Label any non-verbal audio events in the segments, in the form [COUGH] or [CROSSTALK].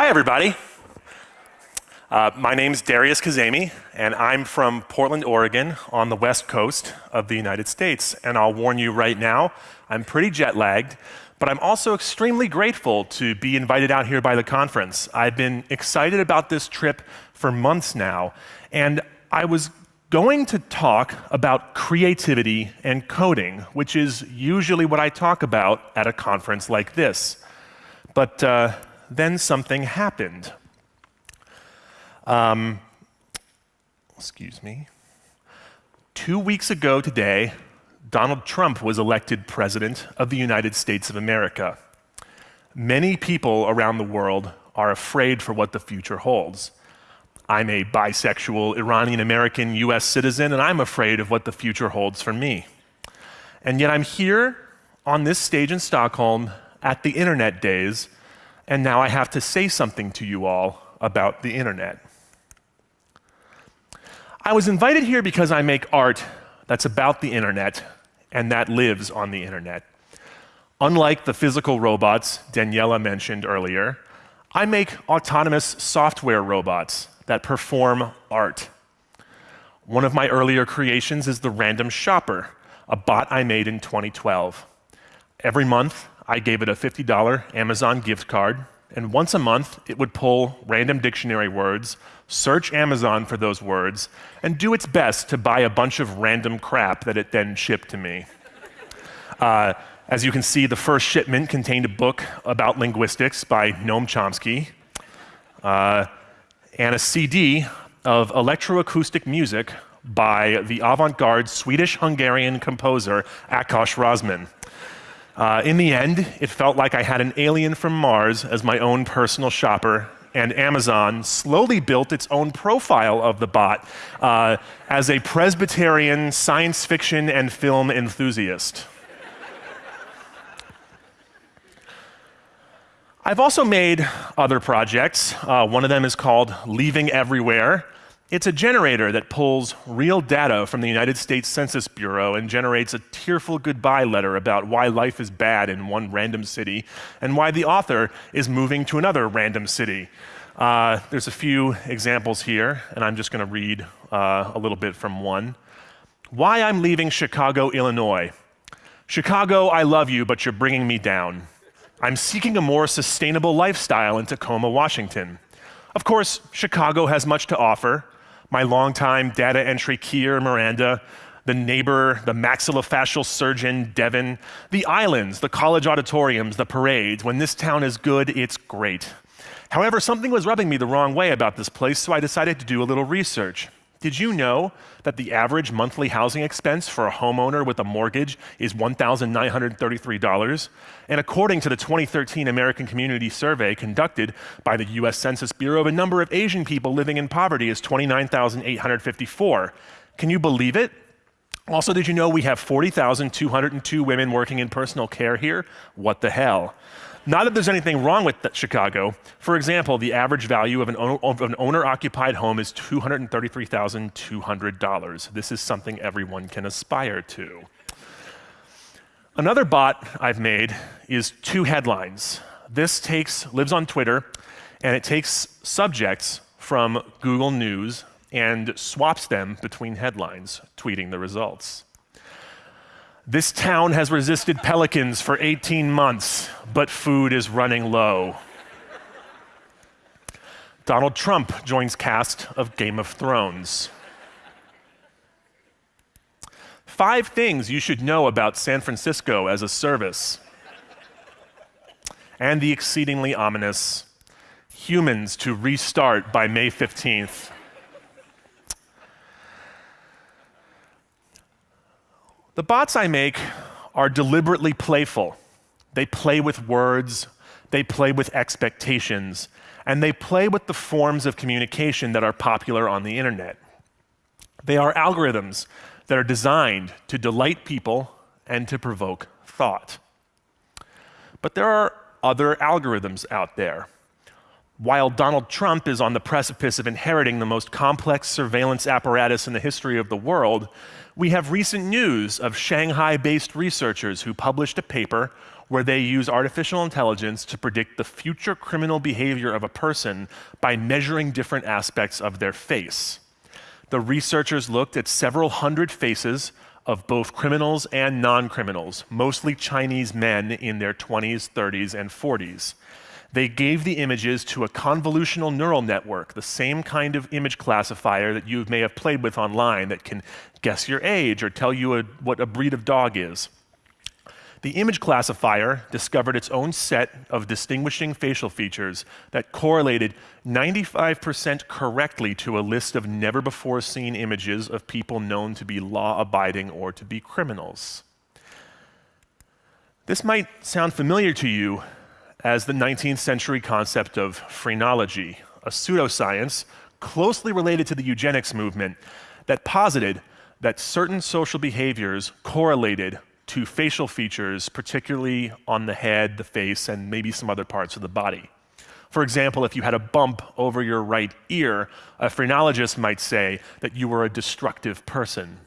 Hi, everybody. Uh, my name is Darius Kazemi, and I'm from Portland, Oregon, on the west coast of the United States. And I'll warn you right now, I'm pretty jet lagged, but I'm also extremely grateful to be invited out here by the conference. I've been excited about this trip for months now, and I was going to talk about creativity and coding, which is usually what I talk about at a conference like this. But uh, then something happened. Um, excuse me. Two weeks ago today, Donald Trump was elected President of the United States of America. Many people around the world are afraid for what the future holds. I'm a bisexual Iranian American US citizen, and I'm afraid of what the future holds for me. And yet I'm here on this stage in Stockholm at the Internet Days and now I have to say something to you all about the internet. I was invited here because I make art that's about the internet and that lives on the internet. Unlike the physical robots Daniela mentioned earlier, I make autonomous software robots that perform art. One of my earlier creations is the Random Shopper, a bot I made in 2012. Every month, I gave it a $50 Amazon gift card, and once a month it would pull random dictionary words, search Amazon for those words, and do its best to buy a bunch of random crap that it then shipped to me. Uh, as you can see, the first shipment contained a book about linguistics by Noam Chomsky, uh, and a CD of electroacoustic music by the avant-garde Swedish-Hungarian composer Ákos Rózmann. Uh, in the end, it felt like I had an alien from Mars as my own personal shopper, and Amazon slowly built its own profile of the bot uh, as a Presbyterian science fiction and film enthusiast. I've also made other projects. Uh, one of them is called Leaving Everywhere. It's a generator that pulls real data from the United States Census Bureau and generates a tearful goodbye letter about why life is bad in one random city and why the author is moving to another random city. Uh, there's a few examples here, and I'm just going to read uh, a little bit from one. Why I'm leaving Chicago, Illinois. Chicago, I love you, but you're bringing me down. I'm seeking a more sustainable lifestyle in Tacoma, Washington. Of course, Chicago has much to offer, my longtime data entry keyer Miranda, the neighbor, the maxillofacial surgeon, Devin, the islands, the college auditoriums, the parades. When this town is good, it's great. However, something was rubbing me the wrong way about this place, so I decided to do a little research. Did you know that the average monthly housing expense for a homeowner with a mortgage is $1,933? And according to the 2013 American Community Survey conducted by the US Census Bureau, the number of Asian people living in poverty is 29,854. Can you believe it? Also, did you know we have 40,202 women working in personal care here? What the hell? Not that there's anything wrong with Chicago. For example, the average value of an, an owner-occupied home is $233,200. This is something everyone can aspire to. Another bot I've made is two headlines. This takes, lives on Twitter, and it takes subjects from Google News and swaps them between headlines, tweeting the results. This town has resisted pelicans for 18 months, but food is running low. Donald Trump joins cast of Game of Thrones. Five things you should know about San Francisco as a service. And the exceedingly ominous humans to restart by May 15th. The bots I make are deliberately playful. They play with words, they play with expectations, and they play with the forms of communication that are popular on the internet. They are algorithms that are designed to delight people and to provoke thought. But there are other algorithms out there. While Donald Trump is on the precipice of inheriting the most complex surveillance apparatus in the history of the world, we have recent news of Shanghai based researchers who published a paper where they use artificial intelligence to predict the future criminal behavior of a person by measuring different aspects of their face. The researchers looked at several hundred faces of both criminals and non criminals, mostly Chinese men in their 20s, 30s, and 40s. They gave the images to a convolutional neural network, the same kind of image classifier that you may have played with online that can guess your age or tell you a, what a breed of dog is. The image classifier discovered its own set of distinguishing facial features that correlated 95% correctly to a list of never before seen images of people known to be law abiding or to be criminals. This might sound familiar to you as the 19th century concept of phrenology, a pseudoscience closely related to the eugenics movement that posited that certain social behaviors correlated to facial features, particularly on the head, the face, and maybe some other parts of the body. For example, if you had a bump over your right ear, a phrenologist might say that you were a destructive person.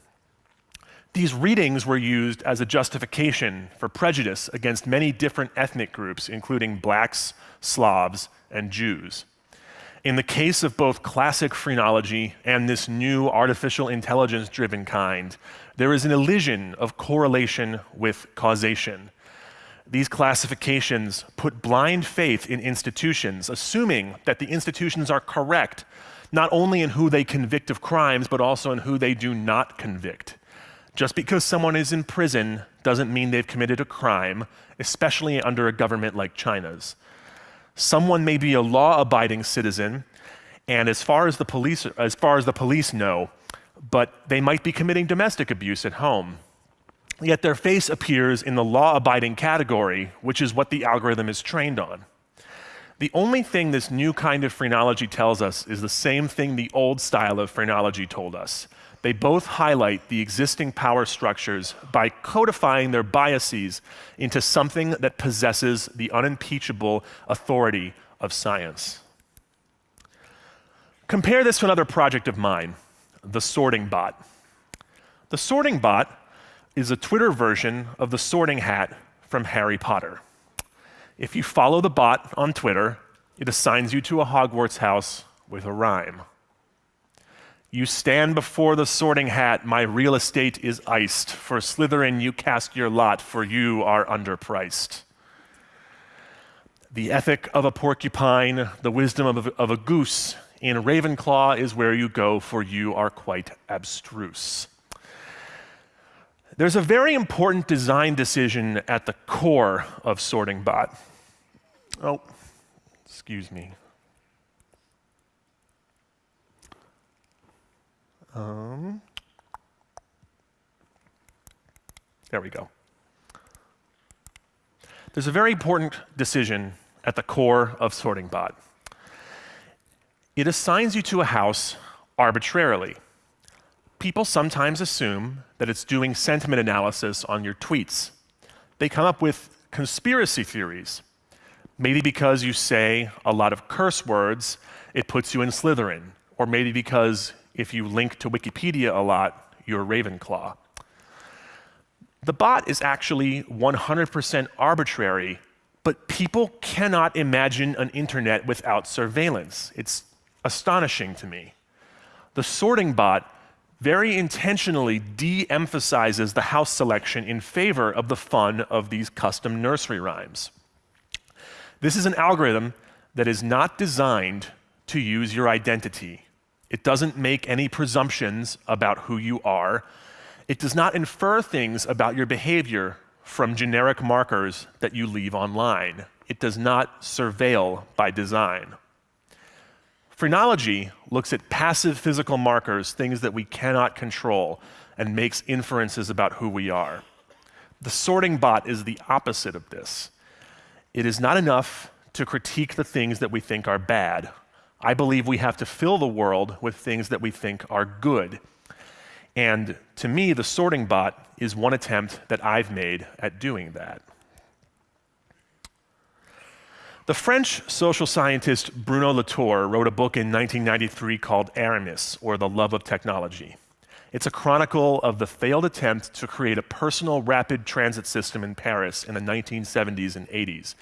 These readings were used as a justification for prejudice against many different ethnic groups, including blacks, Slavs, and Jews. In the case of both classic phrenology and this new artificial intelligence driven kind, there is an illusion of correlation with causation. These classifications put blind faith in institutions, assuming that the institutions are correct, not only in who they convict of crimes, but also in who they do not convict. Just because someone is in prison doesn't mean they've committed a crime, especially under a government like China's. Someone may be a law-abiding citizen, and as far as the police, as far as the police know, but they might be committing domestic abuse at home. Yet their face appears in the law-abiding category, which is what the algorithm is trained on. The only thing this new kind of phrenology tells us is the same thing the old style of phrenology told us. They both highlight the existing power structures by codifying their biases into something that possesses the unimpeachable authority of science. Compare this to another project of mine, the sorting bot. The sorting bot is a Twitter version of the sorting hat from Harry Potter. If you follow the bot on Twitter, it assigns you to a Hogwarts house with a rhyme. You stand before the sorting hat, my real estate is iced. For Slytherin, you cast your lot, for you are underpriced. The ethic of a porcupine, the wisdom of a, of a goose, in Ravenclaw is where you go, for you are quite abstruse. There's a very important design decision at the core of Sorting Bot. Oh, excuse me. Um, there we go. There's a very important decision at the core of Sorting Bot. It assigns you to a house arbitrarily. People sometimes assume that it's doing sentiment analysis on your tweets. They come up with conspiracy theories. Maybe because you say a lot of curse words, it puts you in Slytherin. Or maybe because if you link to Wikipedia a lot, you're Ravenclaw. The bot is actually 100% arbitrary, but people cannot imagine an internet without surveillance. It's astonishing to me. The sorting bot very intentionally de emphasizes the house selection in favor of the fun of these custom nursery rhymes. This is an algorithm that is not designed to use your identity. It doesn't make any presumptions about who you are. It does not infer things about your behavior from generic markers that you leave online. It does not surveil by design. Phrenology looks at passive physical markers, things that we cannot control, and makes inferences about who we are. The sorting bot is the opposite of this. It is not enough to critique the things that we think are bad. I believe we have to fill the world with things that we think are good. And to me, the sorting bot is one attempt that I've made at doing that. The French social scientist Bruno Latour wrote a book in 1993 called Aramis, or The Love of Technology. It's a chronicle of the failed attempt to create a personal rapid transit system in Paris in the 1970s and 80s.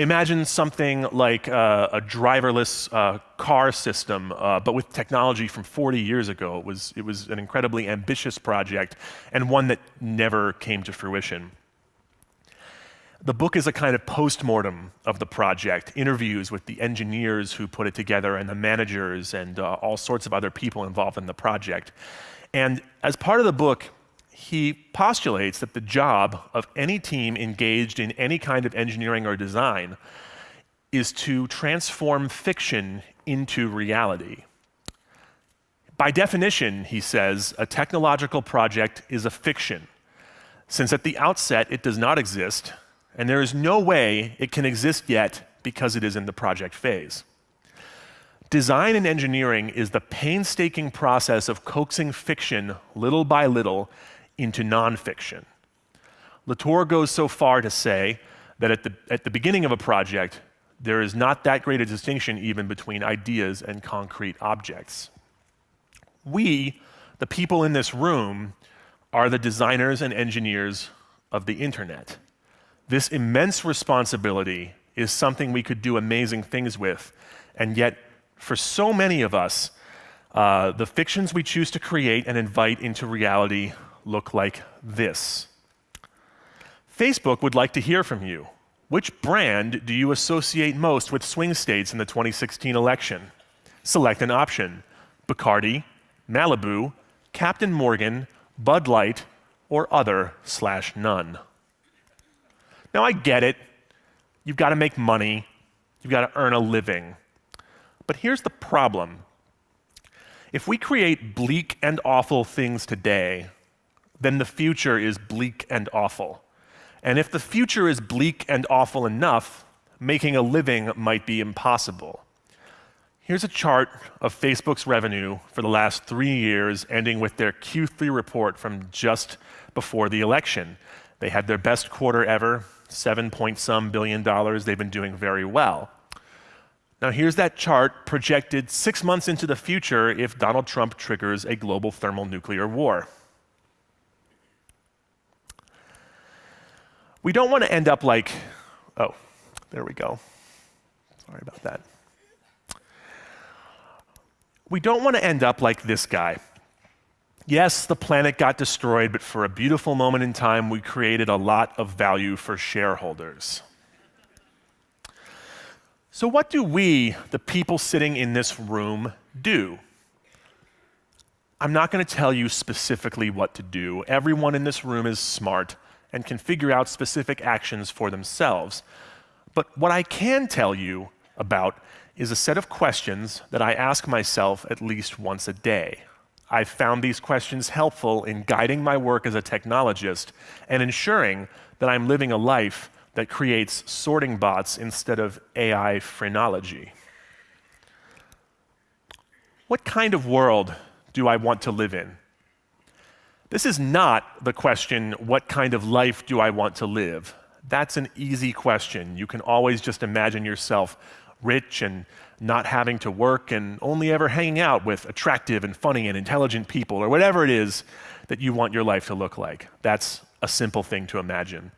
Imagine something like uh, a driverless uh, car system, uh, but with technology from 40 years ago. It was, it was an incredibly ambitious project and one that never came to fruition. The book is a kind of post-mortem of the project, interviews with the engineers who put it together and the managers and uh, all sorts of other people involved in the project. And as part of the book, he postulates that the job of any team engaged in any kind of engineering or design is to transform fiction into reality. By definition, he says, a technological project is a fiction, since at the outset it does not exist, and there is no way it can exist yet because it is in the project phase. Design and engineering is the painstaking process of coaxing fiction little by little into nonfiction. Latour goes so far to say that at the, at the beginning of a project, there is not that great a distinction even between ideas and concrete objects. We, the people in this room, are the designers and engineers of the internet. This immense responsibility is something we could do amazing things with, and yet for so many of us, uh, the fictions we choose to create and invite into reality look like this. Facebook would like to hear from you. Which brand do you associate most with swing states in the 2016 election? Select an option Bacardi, Malibu, Captain Morgan, Bud Light, or other slash none. Now, I get it. You've got to make money, you've got to earn a living. But here's the problem if we create bleak and awful things today, then the future is bleak and awful. And if the future is bleak and awful enough, making a living might be impossible. Here's a chart of Facebook's revenue for the last three years, ending with their Q3 report from just before the election. They had their best quarter ever, seven point some billion dollars. They've been doing very well. Now, here's that chart projected six months into the future if Donald Trump triggers a global thermonuclear war. We don't want to end up like, oh, there we go. Sorry about that. We don't want to end up like this guy. Yes, the planet got destroyed, but for a beautiful moment in time, we created a lot of value for shareholders. So, what do we, the people sitting in this room, do? I'm not going to tell you specifically what to do. Everyone in this room is smart and can figure out specific actions for themselves. But what I can tell you about is a set of questions that I ask myself at least once a day. I've found these questions helpful in guiding my work as a technologist and ensuring that I'm living a life that creates sorting bots instead of AI phrenology. What kind of world do I want to live in? This is not the question, what kind of life do I want to live? That's an easy question. You can always just imagine yourself rich and not having to work and only ever hanging out with attractive and funny and intelligent people or whatever it is that you want your life to look like. That's a simple thing to imagine.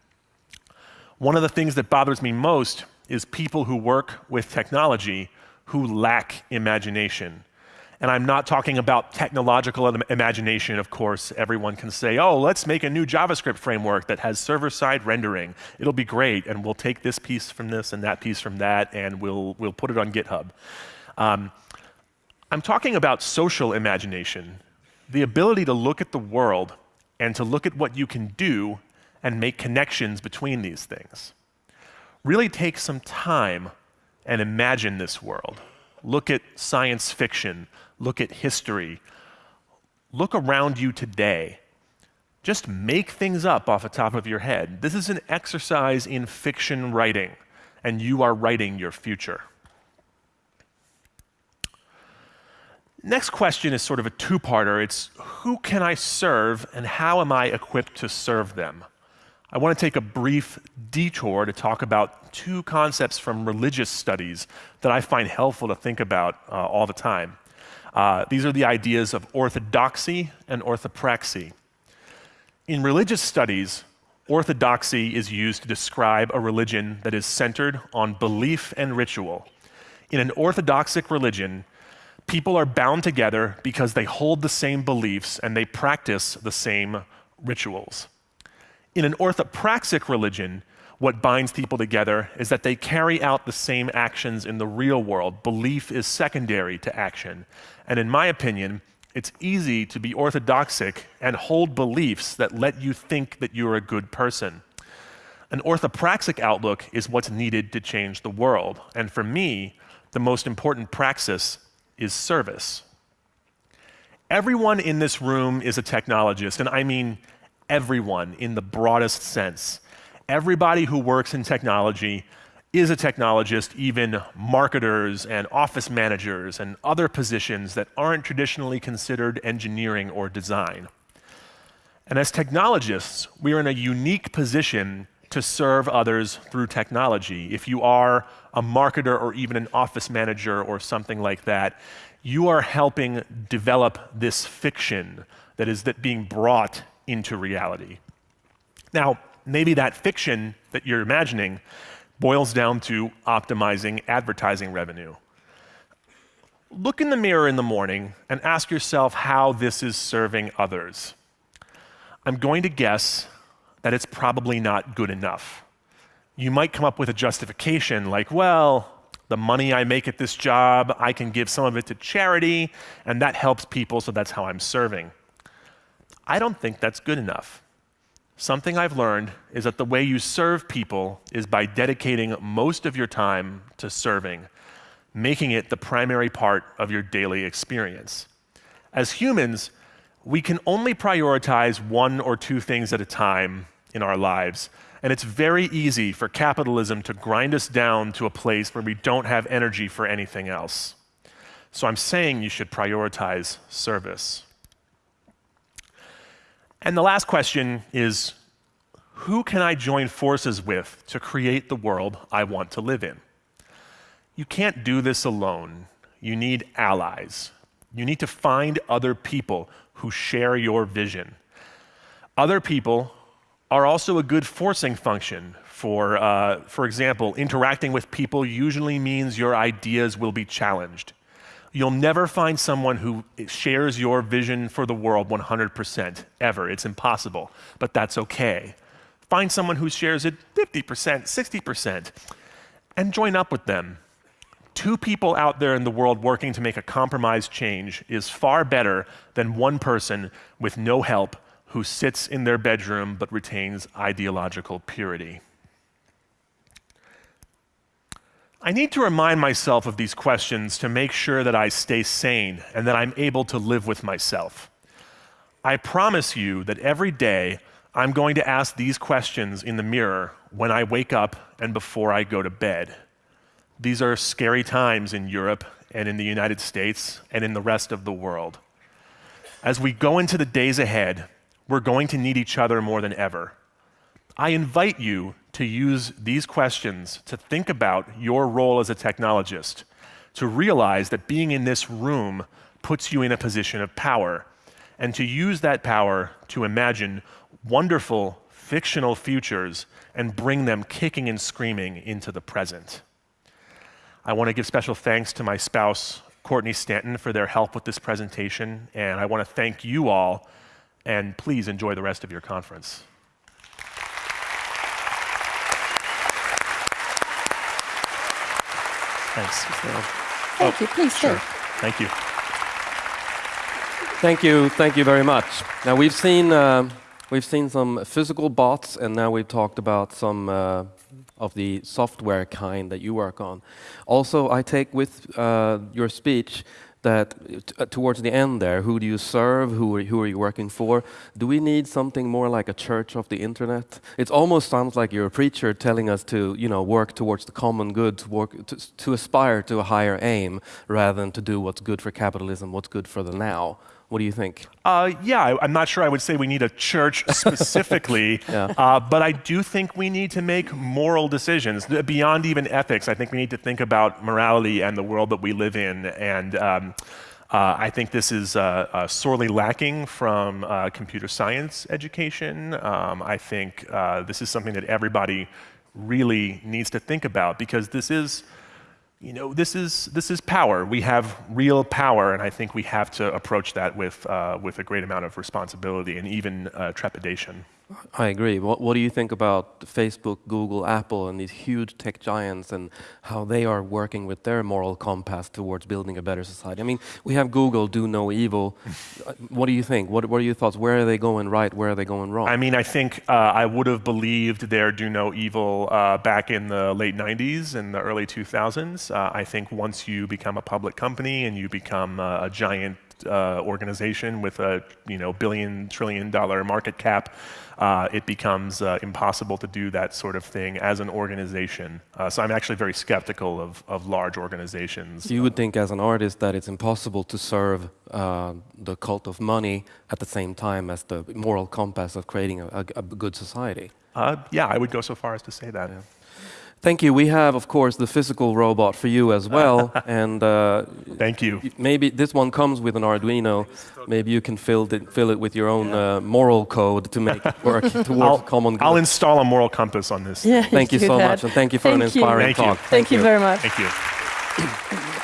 One of the things that bothers me most is people who work with technology who lack imagination. And I'm not talking about technological imagination, of course. Everyone can say, oh, let's make a new JavaScript framework that has server side rendering. It'll be great, and we'll take this piece from this and that piece from that, and we'll, we'll put it on GitHub. Um, I'm talking about social imagination, the ability to look at the world and to look at what you can do and make connections between these things. Really take some time and imagine this world. Look at science fiction, look at history, look around you today. Just make things up off the top of your head. This is an exercise in fiction writing, and you are writing your future. Next question is sort of a two parter. It's who can I serve and how am I equipped to serve them? I want to take a brief detour to talk about two concepts from religious studies that I find helpful to think about uh, all the time. Uh, these are the ideas of orthodoxy and orthopraxy. In religious studies, orthodoxy is used to describe a religion that is centered on belief and ritual. In an orthodoxic religion, people are bound together because they hold the same beliefs and they practice the same rituals. In an orthopraxic religion, what binds people together is that they carry out the same actions in the real world. Belief is secondary to action. And in my opinion, it's easy to be orthodoxic and hold beliefs that let you think that you're a good person. An orthopraxic outlook is what's needed to change the world. And for me, the most important praxis is service. Everyone in this room is a technologist, and I mean everyone in the broadest sense everybody who works in technology is a technologist, even marketers and office managers and other positions that aren't traditionally considered engineering or design. And as technologists, we are in a unique position to serve others through technology. If you are a marketer or even an office manager or something like that, you are helping develop this fiction that is that being brought into reality. Now, maybe that fiction that you're imagining boils down to optimizing advertising revenue. Look in the mirror in the morning and ask yourself how this is serving others. I'm going to guess that it's probably not good enough. You might come up with a justification like, well, the money I make at this job, I can give some of it to charity, and that helps people, so that's how I'm serving. I don't think that's good enough. Something I've learned is that the way you serve people is by dedicating most of your time to serving, making it the primary part of your daily experience. As humans, we can only prioritize one or two things at a time in our lives, and it's very easy for capitalism to grind us down to a place where we don't have energy for anything else. So I'm saying you should prioritize service. And the last question is who can I join forces with to create the world I want to live in? You can't do this alone. You need allies. You need to find other people who share your vision. Other people are also a good forcing function. For, uh, for example, interacting with people usually means your ideas will be challenged. You'll never find someone who shares your vision for the world 100%, ever. It's impossible, but that's okay. Find someone who shares it 50%, 60%, and join up with them. Two people out there in the world working to make a compromise change is far better than one person with no help who sits in their bedroom but retains ideological purity. I need to remind myself of these questions to make sure that I stay sane and that I'm able to live with myself. I promise you that every day I'm going to ask these questions in the mirror when I wake up and before I go to bed. These are scary times in Europe and in the United States and in the rest of the world. As we go into the days ahead, we're going to need each other more than ever. I invite you to use these questions to think about your role as a technologist, to realize that being in this room puts you in a position of power, and to use that power to imagine wonderful fictional futures and bring them kicking and screaming into the present. I want to give special thanks to my spouse, Courtney Stanton, for their help with this presentation, and I want to thank you all, and please enjoy the rest of your conference. Thanks. Thank oh, you. Please sure. Thank you. Thank you. Thank you very much. Now we've seen uh, we've seen some physical bots, and now we've talked about some uh, of the software kind that you work on. Also, I take with uh, your speech that uh, towards the end there, who do you serve? Who are, who are you working for? Do we need something more like a church of the internet? It almost sounds like you're a preacher telling us to, you know, work towards the common good, to, work, to, to aspire to a higher aim, rather than to do what's good for capitalism, what's good for the now. What do you think? Uh, yeah, I, am not sure I would say we need a church [LAUGHS] specifically, yeah. uh, but I do think we need to make moral decisions beyond even ethics. I think we need to think about morality and the world that we live in. And um, Uh, I think this is uh, uh, sorely lacking from uh, computer science education. Um, I think uh, this is something that everybody really needs to think about because this is, you know, this is this is power. We have real power, and I think we have to approach that with uh, with a great amount of responsibility and even uh, trepidation. I agree. What, what do you think about Facebook, Google, Apple, and these huge tech giants and how they are working with their moral compass towards building a better society? I mean, we have Google, do no evil. [LAUGHS] Uh, what do you think? What, what are your thoughts? Where are they going right? Where are they going wrong? I mean, I think uh, I would have believed their do no evil uh, back in the late 90s and the early 2000s. Uh, I think once you become a public company and you become uh, a giant uh, organization with a you know billion trillion dollar market cap, uh, it becomes uh, impossible to do that sort of thing as an organization. Uh, so I'm actually very skeptical of, of large organizations. you would think, as an artist, that it's impossible to serve uh, the cult of money at the same time as the moral compass of creating a, a, a good society. Uh, yeah, I would go so far as to say that. Thank you. We have, of course, the physical robot for you as well, [LAUGHS] and uh, Thank you. maybe this one comes with an Arduino. Maybe you can fill it, fill it with your own uh, moral code to make it work [LAUGHS] towards I'll, common good. I'll install a moral compass on this. Yeah, Thank you so that. much, and thank you for an Thank you. inspiring Thank you. talk. Thank you very much. Thank you. [CLEARS THROAT]